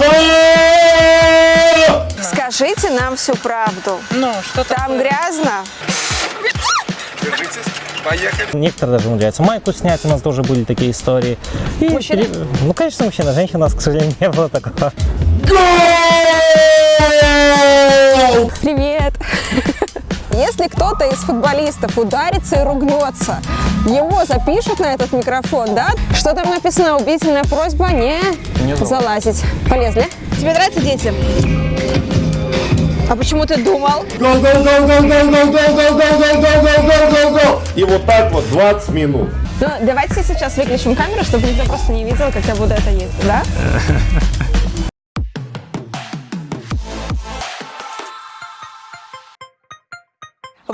Это... Скажите нам всю правду. Ну, что Там такое? грязно? Держитесь. Поехали. Некоторые даже умудряются майку снять, у нас тоже были такие истории. И Мужчины? пере- Ну, конечно, мужчина, женщина, у нас, к сожалению, не было такого. Гол! Привет! Если кто-то из футболистов ударится и ругнется, его запишут на этот микрофон, да? Что там написано? Убительная просьба не, не залазить. Полезли. Тебе нравятся дети? А почему ты думал? И вот так вот 20 минут. Ну, давайте сейчас выключим камеру, чтобы никто просто не видел, как я буду это есть, да?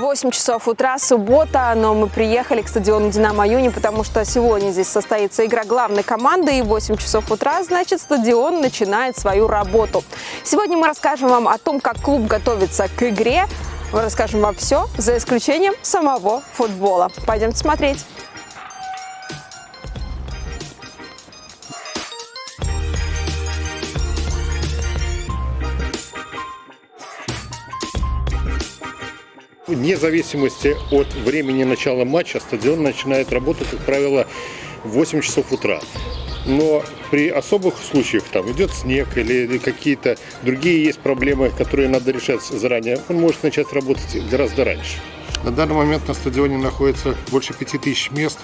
Восемь часов утра, суббота, но мы приехали к стадиону «Динамо Юни», потому что сегодня здесь состоится игра главной команды, и в 8 часов утра, значит, стадион начинает свою работу. Сегодня мы расскажем вам о том, как клуб готовится к игре, мы расскажем вам все, за исключением самого футбола. Пойдемте смотреть. Вне зависимости от времени начала матча стадион начинает работать, как правило, в 8 часов утра. Но при особых случаях, там идет снег или какие-то другие есть проблемы, которые надо решать заранее, он может начать работать гораздо раньше. На данный момент на стадионе находится больше 5000 мест,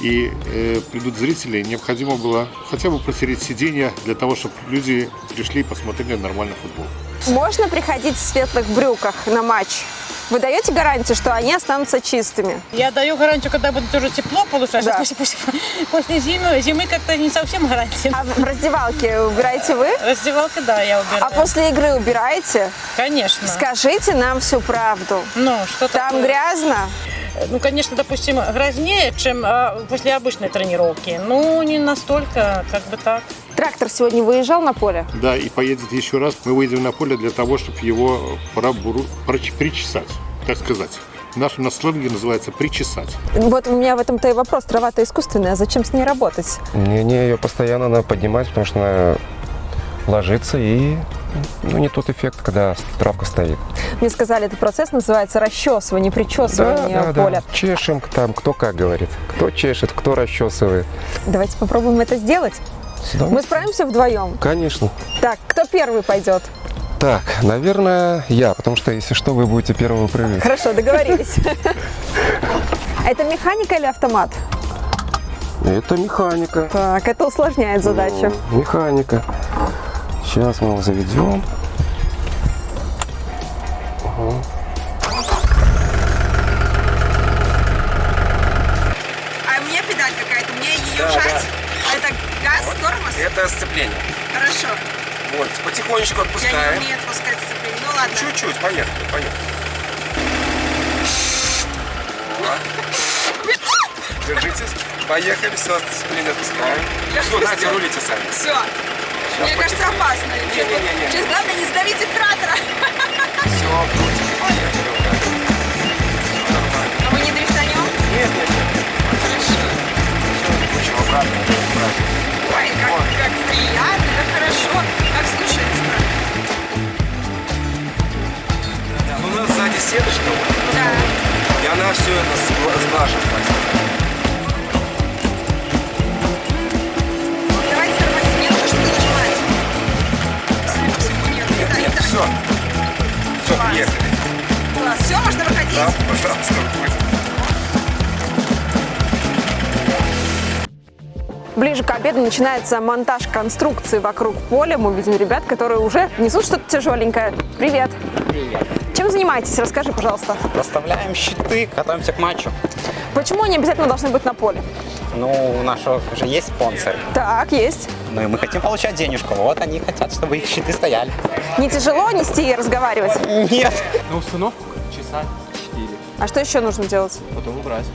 и э, придут зрители, необходимо было хотя бы протереть сиденья для того, чтобы люди пришли и посмотрели нормальный футбол. Можно приходить в светлых брюках на матч? Вы даете гарантию, что они останутся чистыми? Я даю гарантию, когда будет уже тепло получать. Да. После, после- после зимы, зимы как-то не совсем гарантия. А в раздевалке убираете вы? Раздевалка, да, я убираю. А после игры убираете? Конечно. Скажите нам всю правду. Ну, что Там такое? грязно? Ну, конечно, допустим, грязнее, чем а, после обычной тренировки. Ну, не настолько, как бы так. Трактор сегодня выезжал на поле? Да, и поедет еще раз. Мы выйдем на поле для того, чтобы его пробуру- проч- причесать, так сказать. В нашем на сленге называется причесать. Вот у меня в этом-то и вопрос. Трава-то искусственная, зачем с ней работать? Не, не, ее постоянно надо поднимать, потому что она ложится и ну, не тот эффект, когда травка стоит. Мне сказали, этот процесс называется расчесывание, причесывание поля. Чешем там, кто как говорит. Кто чешет, кто расчесывает. Давайте попробуем это сделать. Мы справимся вдвоем? Конечно. Так, кто первый пойдет? Так, наверное, я, потому что, если что, вы будете первый выпрыгивать. Хорошо, договорились. Это механика или автомат? Это механика. Так, это усложняет задачу. Механика. Сейчас мы его заведем. А у меня педаль какая-то, мне ее Да, жать? Это газ, тормоз? Это сцепление. Хорошо. Вот, потихонечку Я не отпускаем. умею отпускать сцепление. Ну ладно. Чуть-чуть, поехали, поехали. Держитесь. Поехали, все, сцепление отпускаем. Все, Надя, рулите сами. Все. Мне кажется, опасно. Не-не-не. Сейчас главное не сдавите кратера. Все, крутим. Поехали. А мы не дрифтанем? Нет, нет, нет. Хорошо. Крутим обратно. обратно. Это- все. Все, приехали. Класс, все, можно выходить? Да, пожалуйста, выходим. Ближе к обеду начинается монтаж конструкции вокруг поля. Мы видим ребят, которые уже несут что-то тяжеленькое. Привет. Привет. Чем занимаетесь? Расскажи, пожалуйста. Расставляем щиты, готовимся к матчу. Почему они обязательно должны быть на поле? Ну, у нашего же есть спонсор. Так, есть. Ну и мы хотим получать денежку. Вот они хотят, чтобы их щиты стояли. Не тяжело нести и разговаривать? Нет. На установку часа 4, А что еще нужно делать? потом убрать.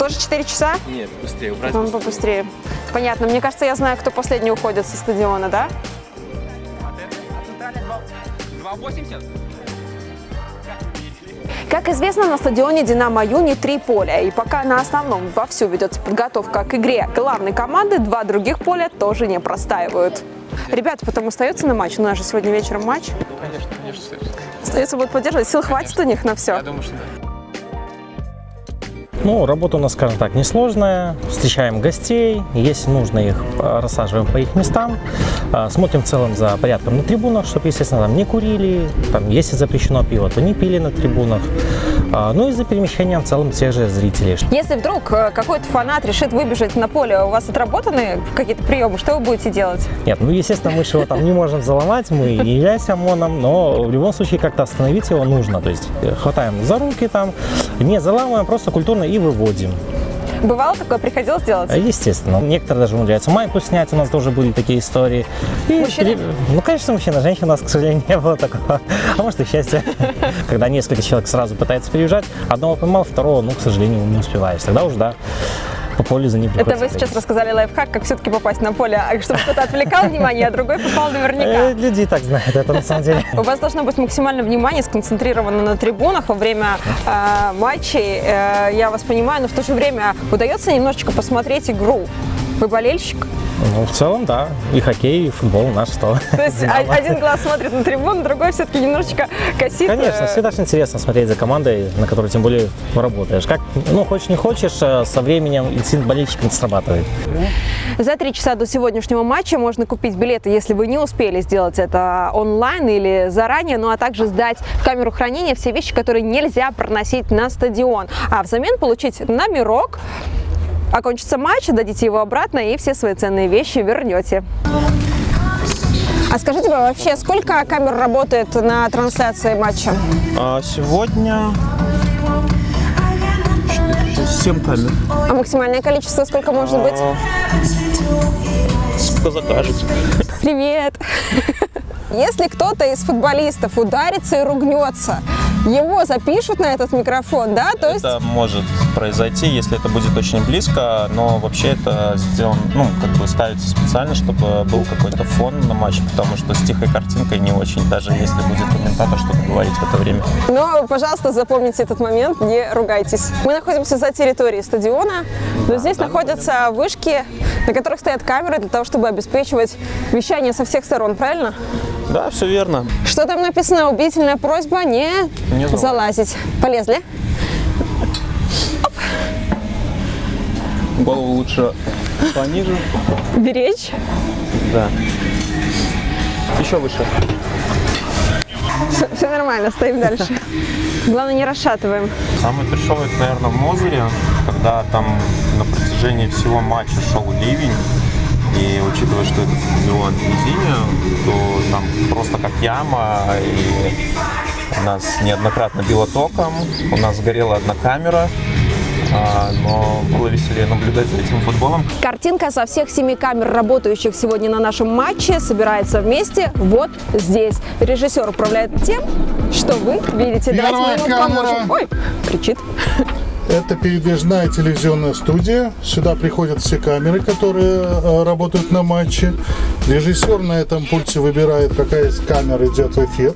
Тоже 4 часа? Нет, быстрее убрать. По-моему, побыстрее. Понятно. Мне кажется, я знаю, кто последний уходит со стадиона, да? 2,80? Как известно, на стадионе «Динамо Юни» три поля. И пока на основном вовсю ведется подготовка к игре главной команды, два других поля тоже не простаивают. Ребята потом остаются на матч? У нас же сегодня вечером матч. Конечно, конечно, остается. Будут поддерживать. Сил хватит у них на все. Я думаю, что да. Ну, работа у нас, скажем так, несложная. Встречаем гостей, если нужно их, э, рассаживаем по их местам. Э, Смотрим в целом за порядком на трибунах, чтобы, естественно, там не курили, там, если запрещено пиво, то не пили на трибунах. А, Ну и за перемещением в целом тех же зрителей. Если вдруг э, какой-то фанат решит выбежать на поле, у вас отработаны какие-то приемы, что вы будете делать? Нет, ну, естественно, мы его там не можем заломать, мы не являемся ОМОНом, но в любом случае как-то остановить его нужно. То есть э, хватаем за руки там, не заламываем, просто культурно и выводим. Бывало такое, приходилось делать? А, Естественно. Некоторые даже умудряются майку снять, у нас тоже были такие истории. И Мужчины? пере- Ну, конечно, мужчина, женщина у нас, к сожалению, не было такого. А может и счастье. Когда несколько человек сразу пытается переезжать, одного поймал, второго, ну, к сожалению, не успеваешь. Тогда уж, да, по полю за ним Это вы сейчас рассказали лайфхак, как все-таки попасть на поле, а чтобы кто-то отвлекал внимание, а другой попал наверняка. Э, Люди и так знают это на самом деле. У вас должно быть максимальное внимание сконцентрировано на трибунах во время э, матчей. Э, я вас понимаю, но в то же время удается немножечко посмотреть игру. Вы болельщик? Ну, в целом, да. И хоккей, и футбол наш что. То есть один глаз смотрит на трибуну, другой все-таки немножечко косит. Конечно, э, всегда же интересно смотреть за командой, на которой тем более работаешь. Как, ну, хочешь не хочешь, э, со временем инстинкт болельщика срабатывает. За три часа до сегодняшнего матча можно купить билеты, если вы не успели сделать это онлайн или заранее, ну а также сдать в камеру хранения все вещи, которые нельзя проносить на стадион. А взамен получить номерок, окончится матч, дадите его обратно и все свои ценные вещи вернете. А скажите, а вообще, сколько камер работает на трансляции матча? А сегодня 7 камер. А максимальное количество сколько может быть? Сколько закажете? Привет! Если кто-то из футболистов ударится и ругнется, его запишут на этот микрофон, да? То есть Это может произойти, если это будет очень близко, но вообще это сделано, ну, как бы ставится специально, чтобы был какой-то фон на матче, потому что с тихой картинкой не очень, даже если будет комментатор что-то говорить в это время. Но, пожалуйста, запомните этот момент, не ругайтесь. Мы находимся за территорией стадиона, но здесь находятся вышки, на которых стоят камеры для того, чтобы обеспечивать вещание со всех сторон, правильно? Да, все верно. Что там написано? Убедительная просьба не, Не залазить. залазить. Полезли? Голову лучше пониже. Беречь? Да. Еще выше. Все нормально, стоим дальше. Главное, не расшатываем. Самое трешовое, это, наверное, в Мозыре, когда там на протяжении всего матча шел ливень, и учитывая, что этот стадион в низине, то там просто как яма, и нас неоднократно било током, у нас сгорела одна камера, а, но было веселее наблюдать за этим футболом. Картинка со всех семи камер, работающих сегодня на нашем матче, собирается вместе вот здесь. Режиссер управляет тем, что вы видите. Давайте мы ему Первая камера. поможем. Ой, кричит. Это передвижная телевизионная студия. Сюда приходят все камеры, которые э, работают на матче. Режиссер на этом пульте выбирает, какая из камер идет в эфир.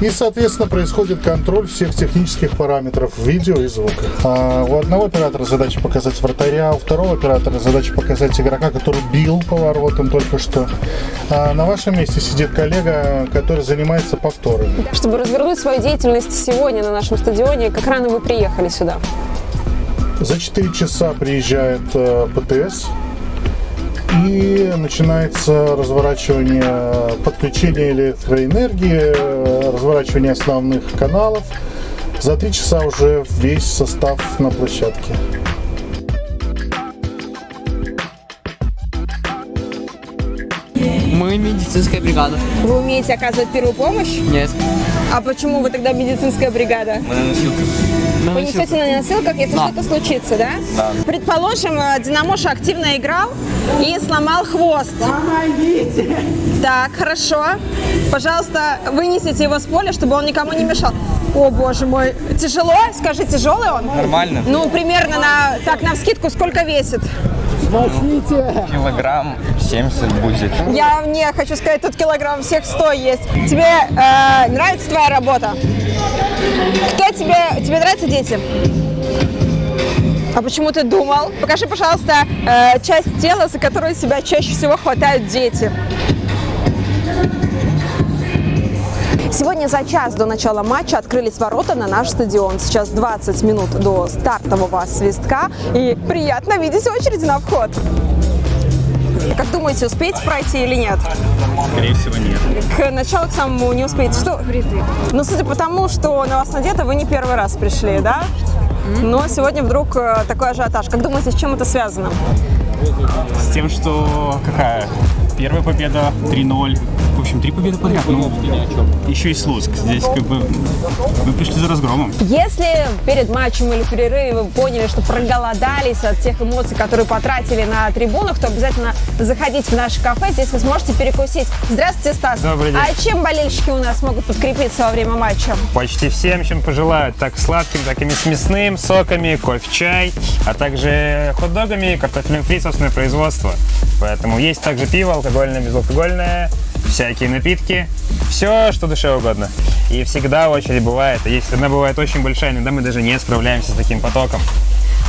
И, соответственно, происходит контроль всех технических параметров видео и звука. А у одного оператора задача показать вратаря, у второго оператора задача показать игрока, который бил по воротам только что. А на вашем месте сидит коллега, который занимается повторами. Чтобы развернуть свою деятельность сегодня на нашем стадионе, как рано вы приехали сюда? За 4 часа приезжает э, ПТС и начинается разворачивание подключения электроэнергии, разворачивание основных каналов. За 3 часа уже весь состав на площадке. Мы медицинская бригада. Вы умеете оказывать первую помощь? Нет. А почему вы тогда медицинская бригада? Мы на носилках. На Вы несете на носилках, если Да. что-то случится, да? Да. Предположим, э, Динамоша активно играл и сломал хвост. Помогите! Так, хорошо. Пожалуйста, вынесите его с поля, чтобы он никому не мешал. О, боже мой. Тяжело? Скажи, тяжелый он? Нормально. Ну, примерно на, так, на вскидку сколько весит? Килограмм 70 будет. Я не хочу сказать, тут килограмм всех 100 есть. Тебе э, нравится твоя работа? Кто тебе, тебе нравятся дети? А почему ты думал? Покажи, пожалуйста, э, часть тела, за которую себя чаще всего хватают дети. Сегодня за час до начала матча открылись ворота на наш стадион. Сейчас 20 минут до стартового свистка. И приятно видеть очередь на вход. Как думаете, успеете пройти или нет? Скорее всего, нет. К началу к самому не успеете. Что? Ну, судя по тому, что на вас надето, вы не первый раз пришли, да? Но сегодня вдруг э, такой ажиотаж. Как думаете, с чем это связано? С тем, что какая? Первая победа 3-0. В общем, три победы подряд. Ну, еще и Слуцк. Здесь как бы мы пришли за разгромом. Если перед матчем или перерыве вы поняли, что проголодались от тех эмоций, которые потратили на трибунах, то обязательно заходите в наше кафе. Здесь вы сможете перекусить. Здравствуйте, Стас. Добрый день. А чем болельщики у нас могут подкрепиться во время матча? Почти всем, чем пожелают. Так сладким, так и с мясным, соками, кофе, чай, а также хот-догами, картофельным фри, собственное производство. Поэтому есть также пиво, алкогольное, безалкогольное, всякие напитки, все, что душе угодно. И всегда очередь бывает. Если она бывает очень большая, иногда мы даже не справляемся с таким потоком.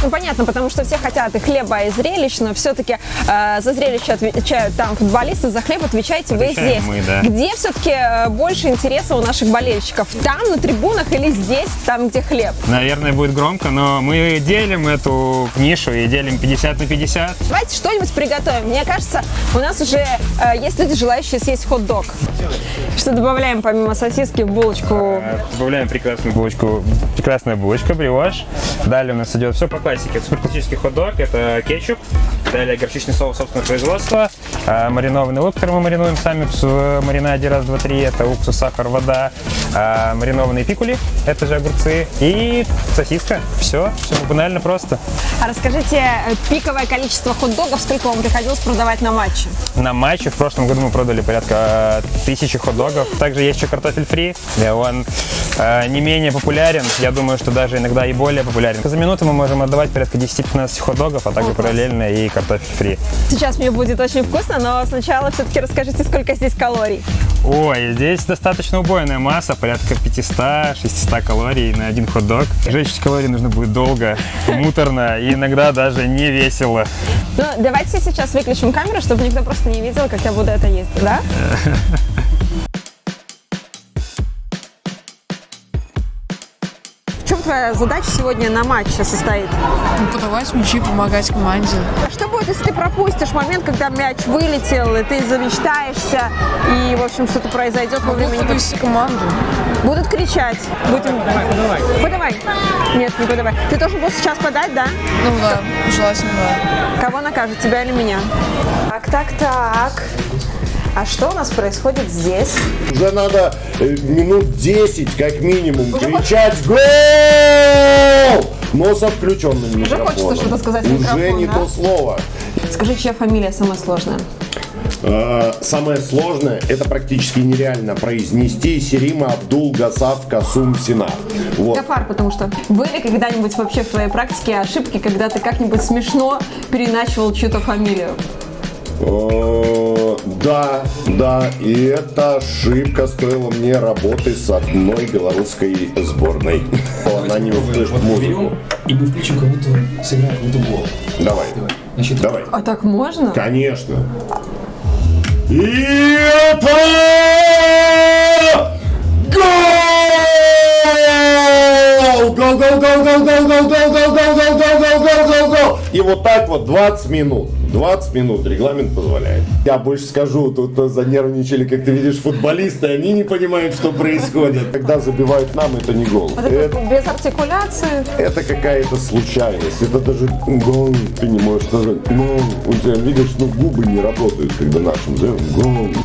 Ну, понятно, потому что все хотят и хлеба, и зрелищ, но все-таки э, за зрелище отвечают там футболисты, за хлеб отвечаете вы Отвечаем здесь. мы, да. Где все-таки э, больше интереса у наших болельщиков? Там, на трибунах или здесь, там, где хлеб? Наверное, будет громко, но мы делим эту нишу и делим 50 на 50. Давайте что-нибудь приготовим. Мне кажется, у нас уже э, есть люди, желающие съесть хот-дог. Что добавляем помимо сосиски в булочку? Добавляем прекрасную булочку, прекрасная булочка, бриош. Далее у нас идет все по классике. Это суперклассический хот-дог, это кетчуп, далее горчичный соус собственного производства, а, маринованный лук, который мы маринуем сами в маринаде раз, два, три, это уксус, сахар, вода, а, маринованные пикули, это же огурцы и сосиска. Все, все банально просто. А расскажите, э, пиковое количество хот-догов, сколько вам приходилось продавать на матче? На матче в прошлом году мы продали порядка э, тысячи хот-догов. Также есть еще картофель фри. Э, Он э, не менее популярен. Я думаю, что даже иногда и более популярен. За минуту мы можем отдавать порядка 10-15 хот-догов, а также параллельно и картофель фри. Сейчас мне будет очень вкусно, но сначала все-таки расскажите, сколько здесь калорий. Ой, здесь достаточно убойная масса, порядка 500-600 калорий на один хот-дог. Жечь калории нужно будет долго, муторно и иногда даже не весело. Ну, давайте сейчас выключим камеру, чтобы никто просто не видел, как я буду это есть, да? твоя задача сегодня на матче состоит? Подавать мячи, помогать команде. Что будет, если ты пропустишь момент, когда мяч вылетел, и ты замечтаешься, и, в общем, что-то произойдет во время... Могу команду. Будут кричать. Будем... Подавай, подавай. Нет, не подавай. Ты должен был сейчас подать, да? Ну да, желательно, да. Кого накажет, тебя или меня? Так, так, так. А что у нас происходит здесь? Уже надо э, минут 10 как минимум кричать «Гол!» Но со включенным Уже микрофоном. хочется что-то сказать в Уже микрофон, не да? то слово. Скажи, чья фамилия самая сложная? Э, Самое сложное, это практически нереально произнести Серима Абдул Гасав Касум Сина. Вот. Гафар, потому что были когда-нибудь вообще в твоей практике ошибки, когда ты как-нибудь смешно переначивал чью-то фамилию? Э, Да, да, и эта ошибка стоила мне работы с одной белорусской сборной. Она не услышит музыку. И мы включим, как будто сыграем какой-то гол. Давай, Значит, давай. А так можно? Конечно. И это гол! Гол, гол, гол, гол, гол, гол, гол, гол, гол, гол, гол, гол, гол, гол, гол. И вот так вот 20 минут. 20 минут регламент позволяет. Я больше скажу, тут занервничали, как ты видишь, футболисты, они не понимают, что происходит. Когда забивают нам, это не гол. Вот это без артикуляции. Это какая-то случайность. Это даже гол, ты не можешь сказать. Гол. У тебя, видишь, ну губы не работают, когда нашим делаем гол.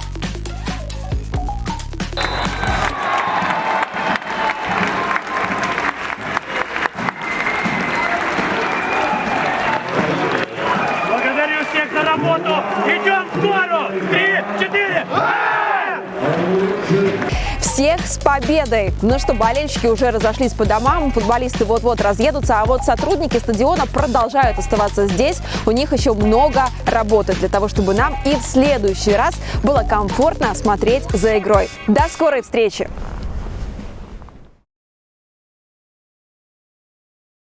С победой! Ну что, болельщики уже разошлись по домам, футболисты вот-вот разъедутся, а вот сотрудники стадиона продолжают оставаться здесь. У них еще много работы для того, чтобы нам и в следующий раз было комфортно смотреть за игрой. До скорой встречи!